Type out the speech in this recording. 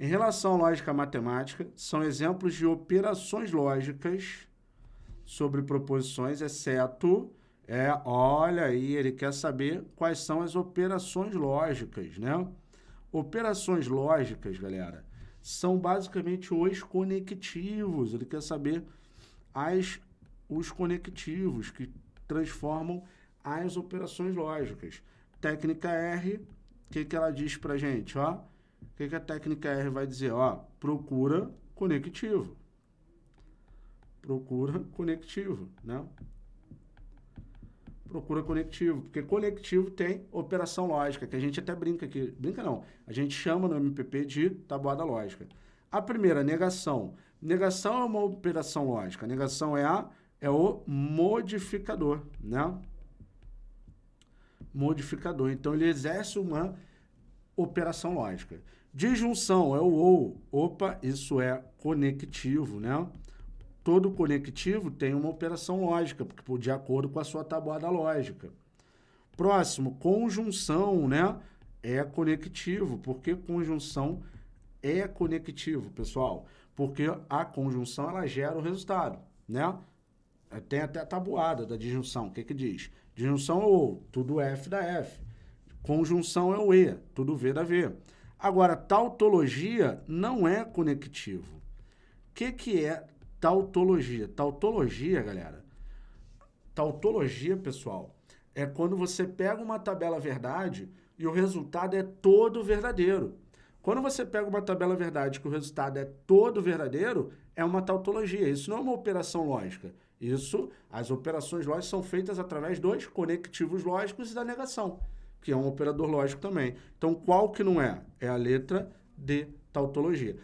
Em relação à lógica matemática, são exemplos de operações lógicas sobre proposições, exceto, é, olha aí, ele quer saber quais são as operações lógicas, né? Operações lógicas, galera, são basicamente os conectivos. Ele quer saber as, os conectivos que transformam as operações lógicas. Técnica R, o que, que ela diz para gente? Ó, o que, que a técnica R vai dizer? Ó, procura conectivo. Procura conectivo, né? Procura conectivo, porque conectivo tem operação lógica, que a gente até brinca aqui. Brinca não, a gente chama no MPP de tabuada lógica. A primeira, negação. Negação é uma operação lógica. Negação é, a, é o modificador, né? modificador. Então, ele exerce uma operação lógica. Disjunção é o ou. Opa, isso é conectivo, né? Todo conectivo tem uma operação lógica, porque de acordo com a sua tabuada lógica. Próximo, conjunção, né? É conectivo. Por que conjunção é conectivo, pessoal? Porque a conjunção, ela gera o resultado, né? Tem até a tabuada da disjunção. O que que diz? Disjunção é ou, tudo F da F. Conjunção é o E, tudo V da V. Agora, tautologia não é conectivo. O que, que é tautologia? Tautologia, galera, tautologia, pessoal, é quando você pega uma tabela verdade e o resultado é todo verdadeiro. Quando você pega uma tabela verdade que o resultado é todo verdadeiro, é uma tautologia. Isso não é uma operação lógica. Isso, as operações lógicas são feitas através dos conectivos lógicos e da negação, que é um operador lógico também. Então, qual que não é? É a letra de tautologia.